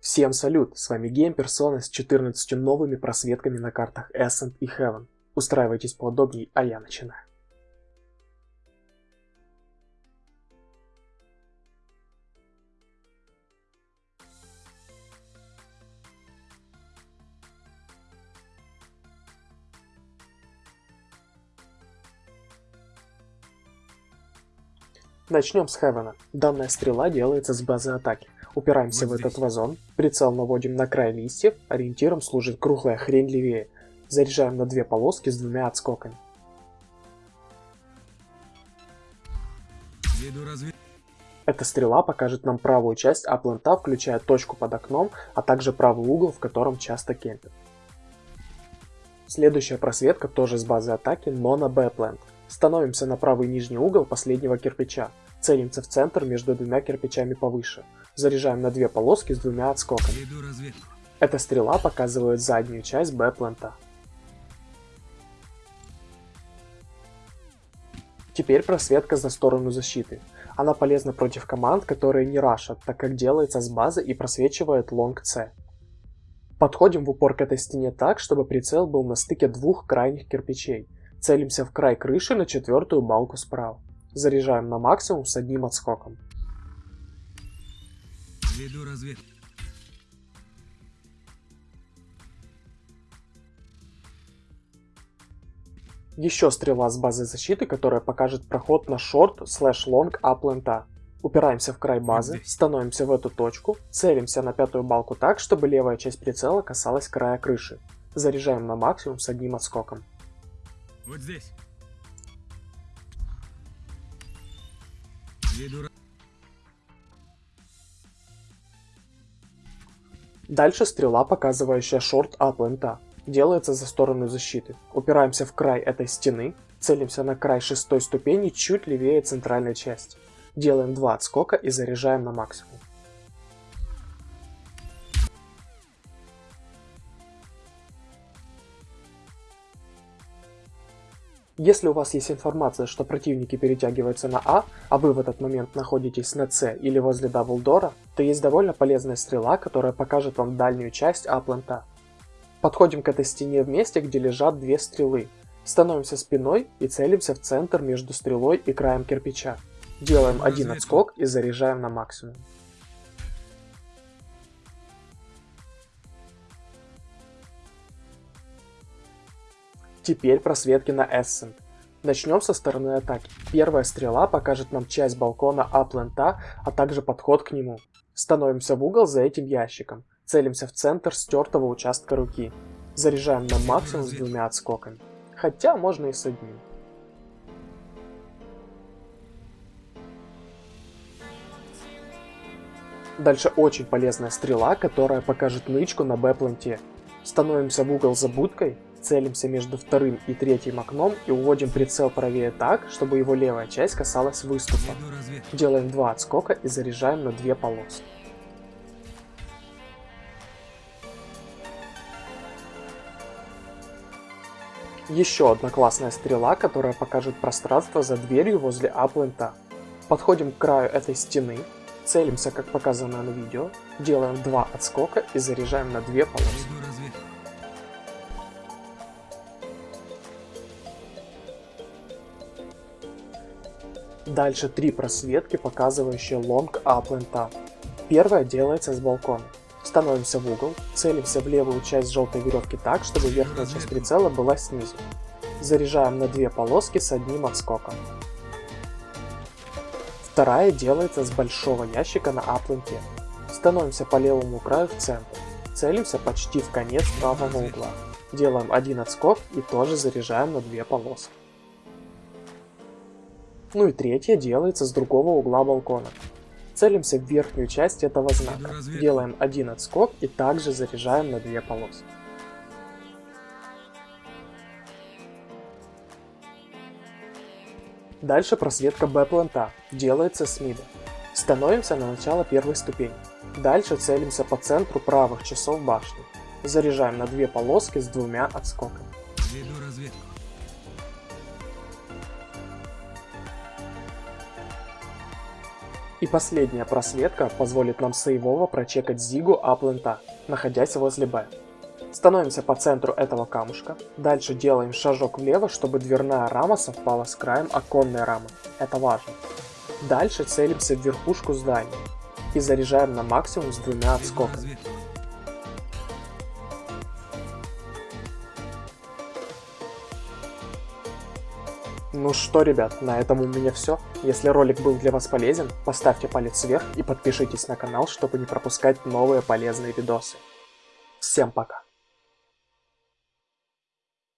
Всем салют, с вами Геймперсона с 14 новыми просветками на картах Ascent и Heaven. Устраивайтесь поудобней, а я начинаю. Начнем с Хевена. Данная стрела делается с базы атаки. Упираемся в этот вазон, прицел наводим на край листьев, ориентиром служит круглая хрень левее. Заряжаем на две полоски с двумя отскоками. Эта стрела покажет нам правую часть аплента, включая точку под окном, а также правый угол, в котором часто кемпят. Следующая просветка тоже с базы атаки, но на Б-плент. Становимся на правый нижний угол последнего кирпича. Целимся в центр между двумя кирпичами повыше. Заряжаем на две полоски с двумя отскоками. Эта стрела показывает заднюю часть Б-плента. Теперь просветка за сторону защиты. Она полезна против команд, которые не рашат, так как делается с базы и просвечивает лонг С. Подходим в упор к этой стене так, чтобы прицел был на стыке двух крайних кирпичей – Целимся в край крыши на четвертую балку справа. Заряжаем на максимум с одним отскоком. Веду разведку. Еще стрела с базы защиты, которая покажет проход на short slash long A plant а. Упираемся в край базы, становимся в эту точку, целимся на пятую балку так, чтобы левая часть прицела касалась края крыши. Заряжаем на максимум с одним отскоком. Вот здесь. Дальше стрела, показывающая шорт аплента. Делается за сторону защиты. Упираемся в край этой стены, целимся на край шестой ступени чуть левее центральной части. Делаем два отскока и заряжаем на максимум. Если у вас есть информация, что противники перетягиваются на А, а вы в этот момент находитесь на С или возле Даблдора, то есть довольно полезная стрела, которая покажет вам дальнюю часть А-плента. Подходим к этой стене в месте, где лежат две стрелы. Становимся спиной и целимся в центр между стрелой и краем кирпича. Делаем один отскок и заряжаем на максимум. Теперь просветки на Ascent. Начнем со стороны атаки. Первая стрела покажет нам часть балкона аплента, а также подход к нему. Становимся в угол за этим ящиком. Целимся в центр стертого участка руки. Заряжаем на максимум с двумя отскоками. Хотя можно и с одним. Дальше очень полезная стрела, которая покажет нычку на Б-планте. Становимся в угол за будкой, Целимся между вторым и третьим окном и уводим прицел правее так, чтобы его левая часть касалась выступа. Делаем два отскока и заряжаем на две полосы. Еще одна классная стрела, которая покажет пространство за дверью возле аплента. Подходим к краю этой стены, целимся как показано на видео, делаем два отскока и заряжаем на две полосы. Дальше три просветки, показывающие лонг аплента. Первая делается с балкона. Становимся в угол, целимся в левую часть желтой веревки так, чтобы верхняя часть прицела была снизу. Заряжаем на две полоски с одним отскоком. Вторая делается с большого ящика на апленте. Становимся по левому краю в центр. Целимся почти в конец правого угла. Делаем один отскок и тоже заряжаем на две полоски. Ну и третье делается с другого угла балкона. Целимся в верхнюю часть этого знака, делаем один отскок и также заряжаем на две полосы. Дальше просветка Б-планта, делается с мида. Становимся на начало первой ступени. Дальше целимся по центру правых часов башни. Заряжаем на две полоски с двумя отскоками. И последняя просветка позволит нам сейвово прочекать Зигу Аплента, находясь возле Б. Становимся по центру этого камушка. Дальше делаем шажок влево, чтобы дверная рама совпала с краем оконной рамы. Это важно. Дальше целимся в верхушку здания и заряжаем на максимум с двумя отскоками. Ну что, ребят, на этом у меня все. Если ролик был для вас полезен, поставьте палец вверх и подпишитесь на канал, чтобы не пропускать новые полезные видосы. Всем пока!